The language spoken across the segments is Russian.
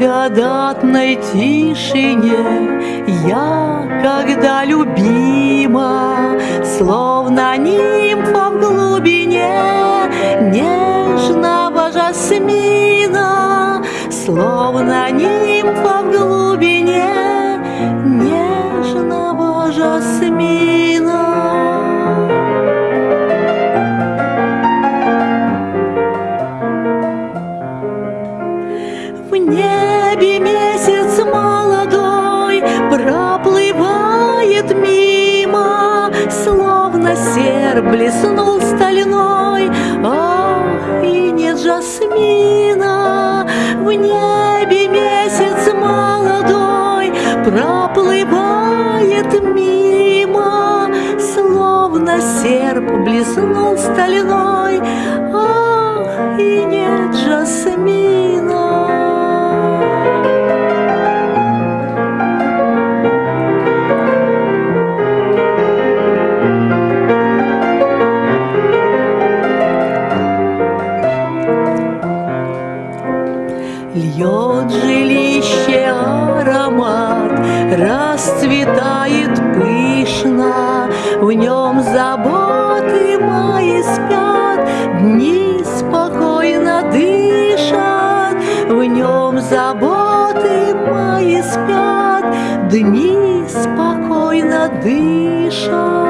благодатной тишине. Я, когда любима, словно нимфа в глубине блеснул стальной. Ах, и нет жасмина. В небе месяц молодой Проплывает мимо, Словно серп блеснул стальной. Льет жилище аромат, расцветает пышно, В нем заботы мои спят, дни спокойно дышат, В нем заботы мои спят, дни спокойно дышат.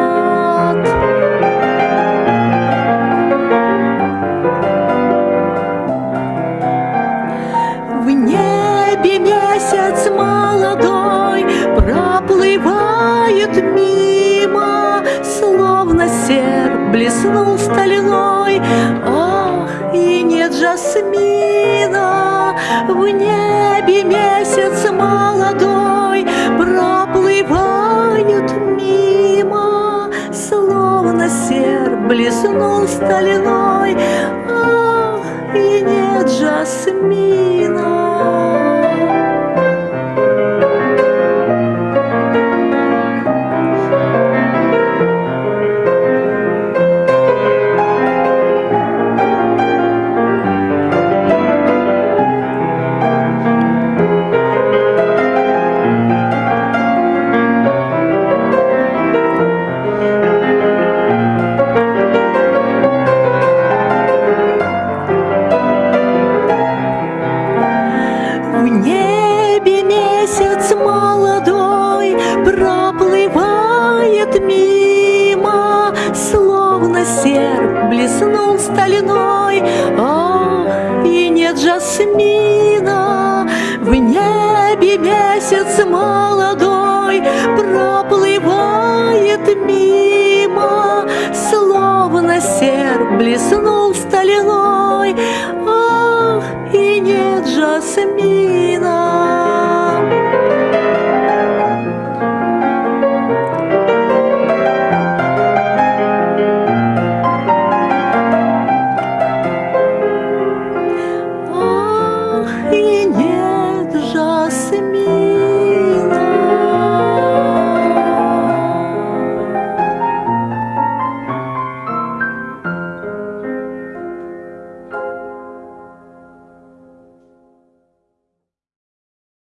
Блеснул стальной. Ах, и нет жасмина. В небе месяц молодой Проплывает мимо, Словно серп блеснул стальной. Ах, и нет жасмина. Небе месяц молодой Проплывает мимо, Словно серп блеснул стальной. Ах, и нет жасмина. В небе месяц молодой Проплывает мимо, Словно серп блеснул стальной. Ах, и нет жасмина.